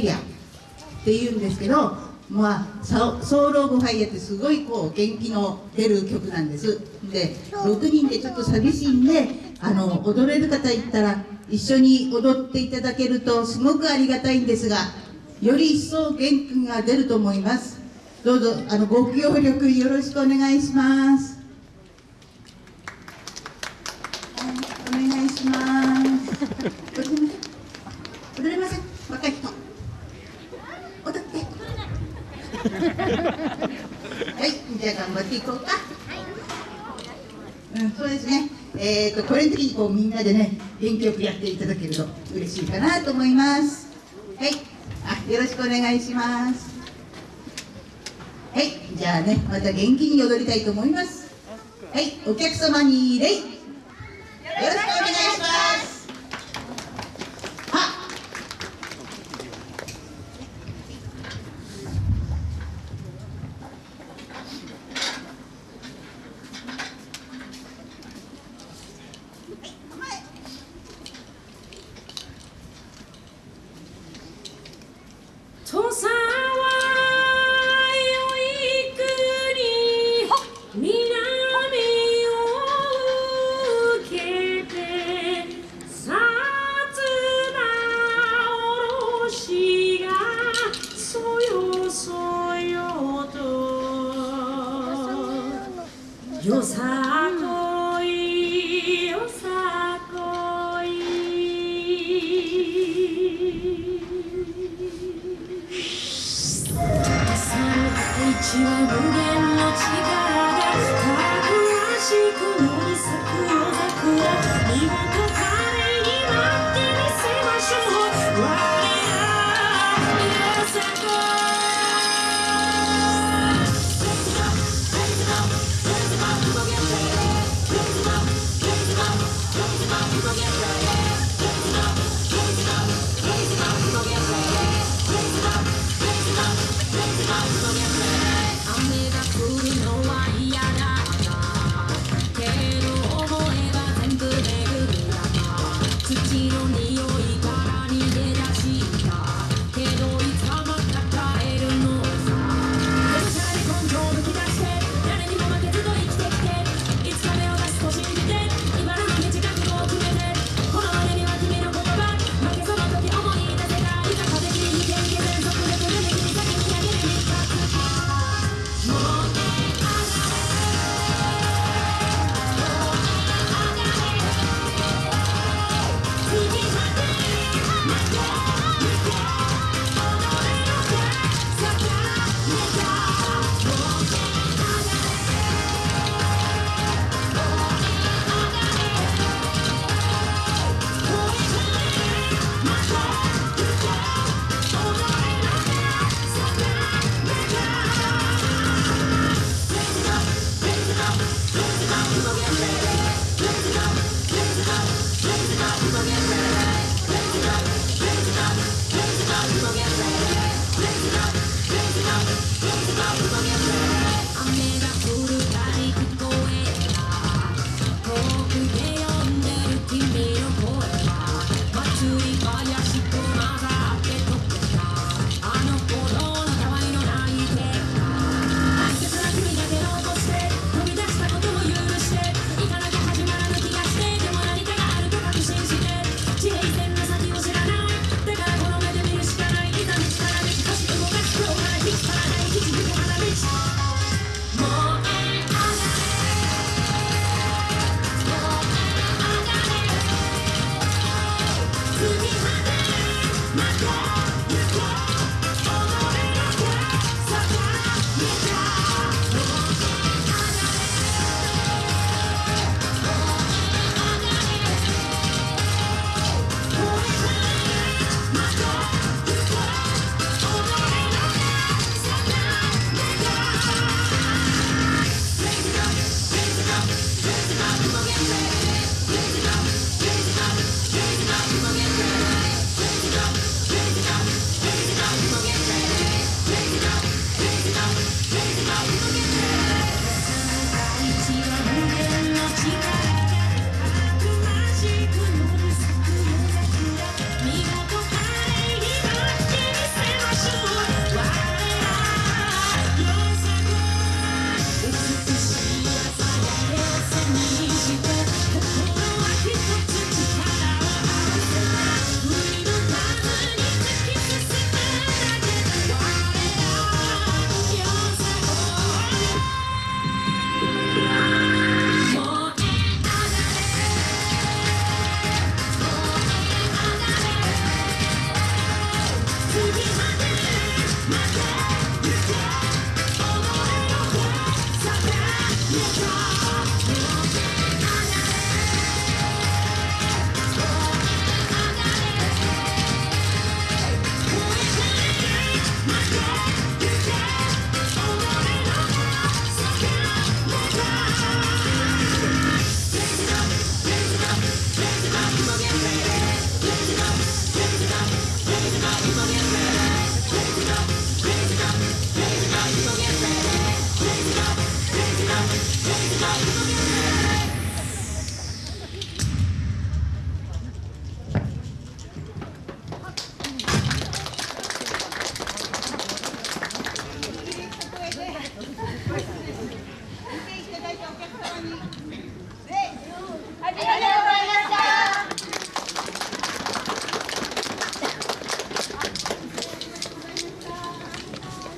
イヤーっていうんですけどまあ、 Soul of Fire ってすごいこう元気の出る曲なんです。で6人でちょっと寂しいんであの踊れる方いったら一緒に踊っていただけるとすごくありがたいんですがより一層元気が出ると思います。どうぞあのご協力よろしくお願いします。お願いします。踊れません。若い人踊ってはいはいじゃあ頑張っていこうかうん、そうですね。えっ、ー、と、これの時にこうみんなでね、元気よくやっていただけると嬉しいかなと思います。はい。あ、よろしくお願いします。はい。じゃあね、また元気に踊りたいと思います。はい。お客様に礼。よろしくお願いします。勢いから逃げ出し